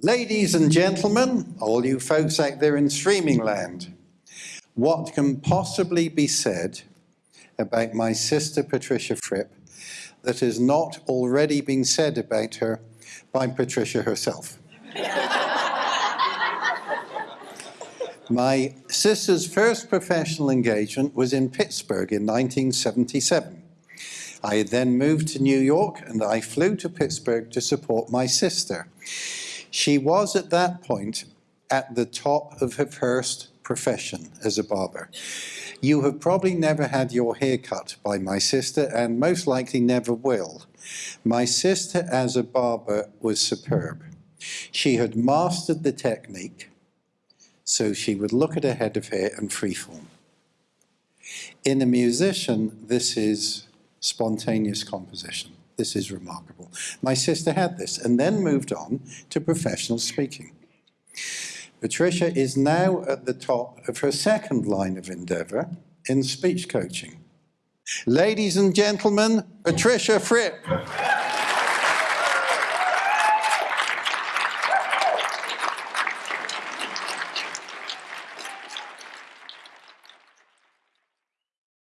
Ladies and gentlemen, all you folks out there in streaming land, what can possibly be said about my sister Patricia Fripp that has not already been said about her by Patricia herself? my sister's first professional engagement was in Pittsburgh in 1977. I then moved to New York and I flew to Pittsburgh to support my sister. She was at that point at the top of her first profession as a barber. You have probably never had your hair cut by my sister and most likely never will. My sister as a barber was superb. She had mastered the technique, so she would look at a head of hair and freeform. In a musician, this is spontaneous composition. This is remarkable. My sister had this and then moved on to professional speaking. Patricia is now at the top of her second line of endeavour in speech coaching. Ladies and gentlemen, Patricia Fripp.